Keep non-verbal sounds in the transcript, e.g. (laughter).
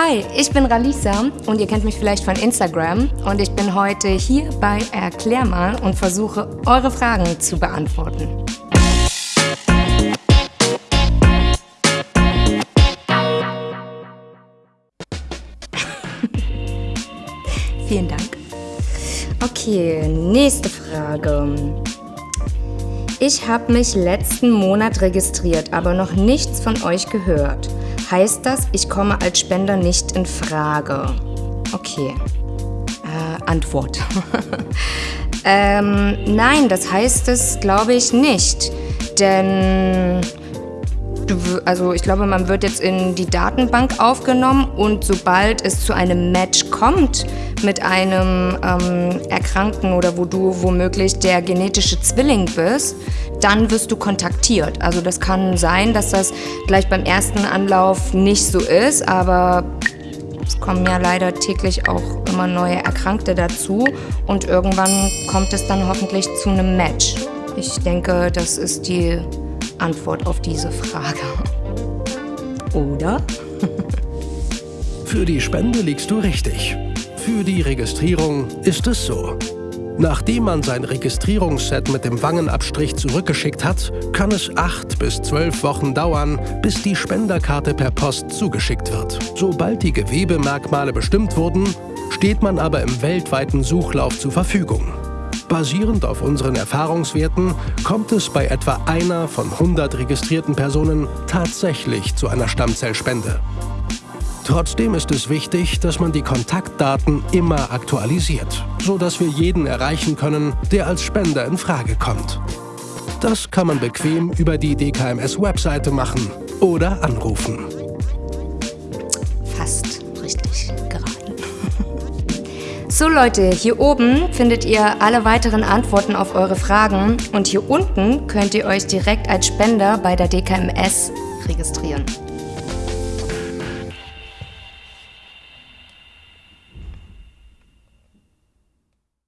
Hi, ich bin Ralisa und ihr kennt mich vielleicht von Instagram und ich bin heute hier bei Erklär mal und versuche eure Fragen zu beantworten. (laughs) Vielen Dank. Okay, nächste Frage. Ich habe mich letzten Monat registriert, aber noch nichts von euch gehört. Heißt das, ich komme als Spender nicht in Frage? Okay. Äh, Antwort. (laughs) ähm, nein, das heißt es, glaube ich, nicht. Denn also ich glaube, man wird jetzt in die Datenbank aufgenommen und sobald es zu einem Match kommt mit einem ähm, Erkrankten oder wo du womöglich der genetische Zwilling bist, dann wirst du kontaktiert. Also das kann sein, dass das gleich beim ersten Anlauf nicht so ist, aber es kommen ja leider täglich auch immer neue Erkrankte dazu und irgendwann kommt es dann hoffentlich zu einem Match. Ich denke, das ist die Antwort auf diese Frage. Oder? Für die Spende liegst du richtig. Für die Registrierung ist es so. Nachdem man sein Registrierungsset mit dem Wangenabstrich zurückgeschickt hat, kann es acht bis zwölf Wochen dauern, bis die Spenderkarte per Post zugeschickt wird. Sobald die Gewebemerkmale bestimmt wurden, steht man aber im weltweiten Suchlauf zur Verfügung. Basierend auf unseren Erfahrungswerten kommt es bei etwa einer von 100 registrierten Personen tatsächlich zu einer Stammzellspende. Trotzdem ist es wichtig, dass man die Kontaktdaten immer aktualisiert, sodass wir jeden erreichen können, der als Spender in Frage kommt. Das kann man bequem über die DKMS-Webseite machen oder anrufen. So Leute, hier oben findet ihr alle weiteren Antworten auf eure Fragen und hier unten könnt ihr euch direkt als Spender bei der DKMS registrieren.